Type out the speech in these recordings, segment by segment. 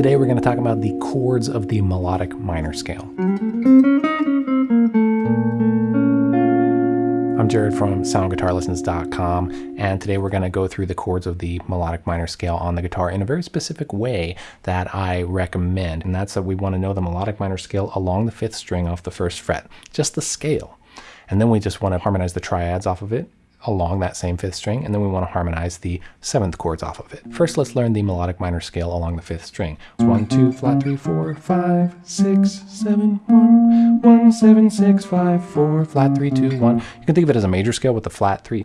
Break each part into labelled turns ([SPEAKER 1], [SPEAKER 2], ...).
[SPEAKER 1] Today we're going to talk about the chords of the melodic minor scale. I'm Jared from soundguitarlessons.com and today we're going to go through the chords of the melodic minor scale on the guitar in a very specific way that I recommend and that's that we want to know the melodic minor scale along the fifth string off the first fret, just the scale. And then we just want to harmonize the triads off of it along that same fifth string, and then we want to harmonize the seventh chords off of it. First, let's learn the melodic minor scale along the fifth string. One, two, flat, three, four, five, six, seven, one, one, seven, six, five, four, flat, three, two, one. You can think of it as a major scale with the flat three.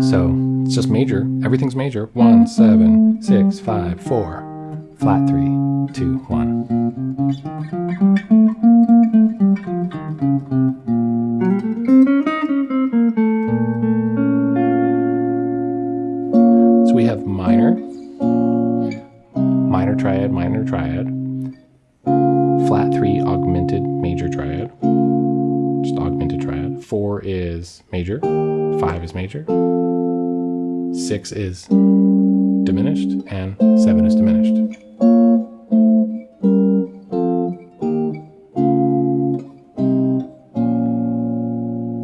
[SPEAKER 1] So it's just major. Everything's major. One, seven, six, five, four, flat, three, two, one. Minor triad, minor triad, flat three augmented major triad, just augmented triad. Four is major, five is major, six is diminished, and seven is diminished.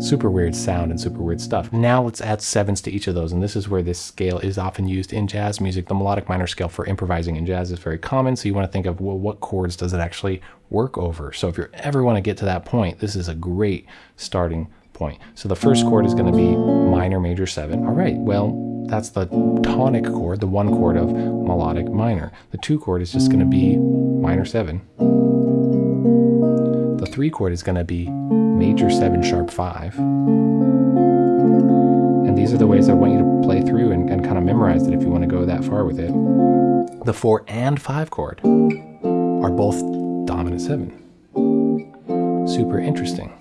[SPEAKER 1] Super weird sound and super weird stuff. Now let's add sevens to each of those, and this is where this scale is often used in jazz music. The melodic minor scale for improvising in jazz is very common, so you want to think of, well, what chords does it actually work over? So if you ever want to get to that point, this is a great starting point. So the first chord is going to be minor major 7. All right, well, that's the tonic chord, the one chord of melodic minor. The two chord is just going to be minor 7. The three chord is going to be major 7 sharp 5. And these are the ways I want you to play through and, and kind of memorize it if you want to go that far with it. The 4 and 5 chord are both dominant 7. Super interesting.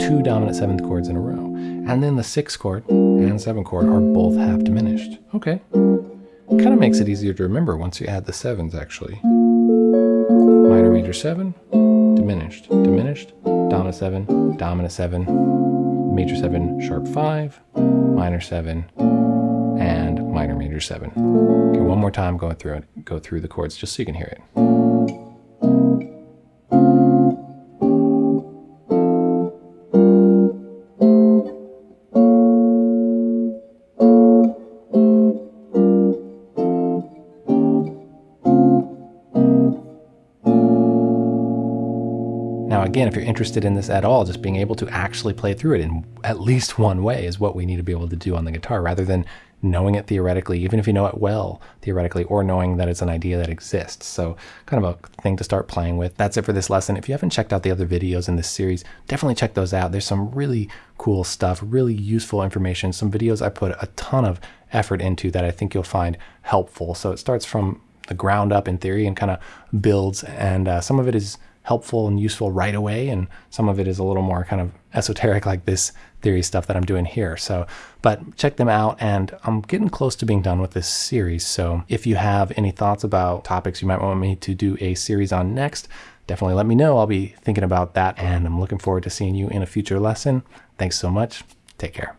[SPEAKER 1] Two dominant 7th chords in a row. And then the 6th chord and 7th chord are both half diminished. Okay. Kind of makes it easier to remember once you add the 7s actually. Minor major 7, diminished, diminished, dominant 7, dominant 7, major 7, sharp 5, minor 7, and minor major 7. Okay, one more time going through it, go through the chords just so you can hear it. Now, again, if you're interested in this at all, just being able to actually play through it in at least one way is what we need to be able to do on the guitar rather than knowing it theoretically, even if you know it well theoretically, or knowing that it's an idea that exists. So kind of a thing to start playing with. That's it for this lesson. If you haven't checked out the other videos in this series, definitely check those out. There's some really cool stuff, really useful information, some videos I put a ton of effort into that I think you'll find helpful. So it starts from the ground up in theory and kind of builds, and uh, some of it is helpful and useful right away. And some of it is a little more kind of esoteric like this theory stuff that I'm doing here. So, but check them out and I'm getting close to being done with this series. So if you have any thoughts about topics you might want me to do a series on next, definitely let me know. I'll be thinking about that and I'm looking forward to seeing you in a future lesson. Thanks so much. Take care.